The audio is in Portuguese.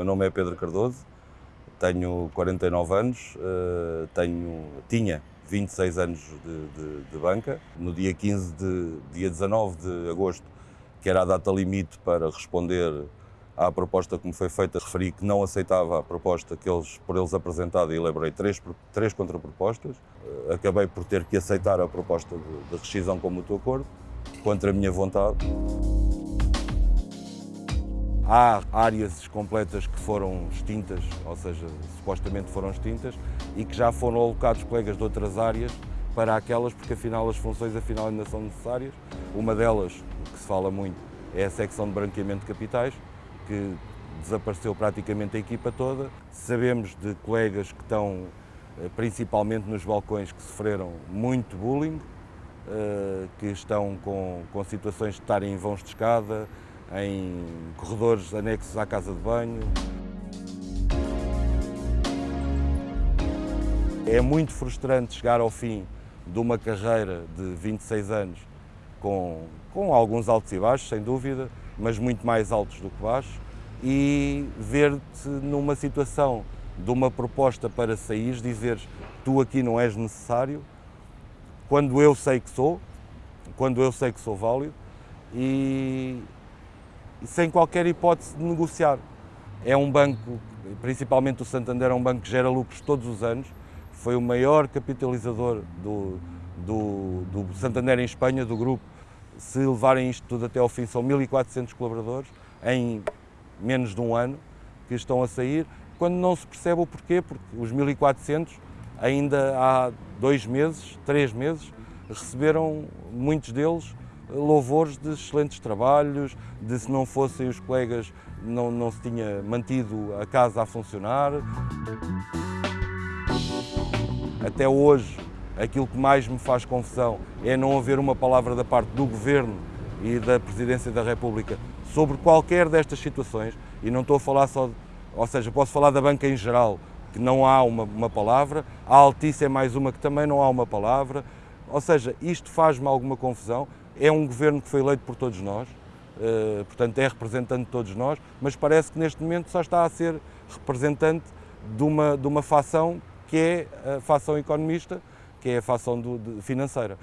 meu nome é Pedro Cardoso, tenho 49 anos, uh, tenho, tinha 26 anos de, de, de, banca. No dia 15 de, dia 19 de agosto, que era a data limite para responder à proposta que me foi feita, referi que não aceitava a proposta que eles, por eles apresentada e elaborei três, três contrapropostas. Uh, acabei por ter que aceitar a proposta de, de rescisão com mútuo acordo, contra a minha vontade. Há áreas completas que foram extintas, ou seja, supostamente foram extintas, e que já foram alocados colegas de outras áreas para aquelas, porque afinal as funções afinal ainda são necessárias. Uma delas, que se fala muito, é a secção de branqueamento de capitais, que desapareceu praticamente a equipa toda. Sabemos de colegas que estão eh, principalmente nos balcões que sofreram muito bullying, eh, que estão com, com situações de estarem em vãos de escada, em corredores anexos à casa de banho. É muito frustrante chegar ao fim de uma carreira de 26 anos com, com alguns altos e baixos, sem dúvida, mas muito mais altos do que baixos, e ver-te numa situação de uma proposta para sair, dizeres tu aqui não és necessário, quando eu sei que sou, quando eu sei que sou válido, e, sem qualquer hipótese de negociar. É um banco, principalmente o Santander, é um banco que gera lucros todos os anos, foi o maior capitalizador do, do, do Santander em Espanha, do grupo. Se levarem isto tudo até ao fim, são 1.400 colaboradores em menos de um ano que estão a sair, quando não se percebe o porquê, porque os 1.400 ainda há dois meses, três meses, receberam muitos deles louvores de excelentes trabalhos, de se não fossem os colegas não, não se tinha mantido a casa a funcionar. Até hoje, aquilo que mais me faz confusão é não haver uma palavra da parte do Governo e da Presidência da República sobre qualquer destas situações, e não estou a falar só, ou seja, posso falar da banca em geral, que não há uma, uma palavra, a Altice é mais uma que também não há uma palavra, ou seja, isto faz-me alguma confusão é um governo que foi eleito por todos nós, uh, portanto é representante de todos nós, mas parece que neste momento só está a ser representante de uma, de uma facção que é a facção economista, que é a facção do, de, financeira.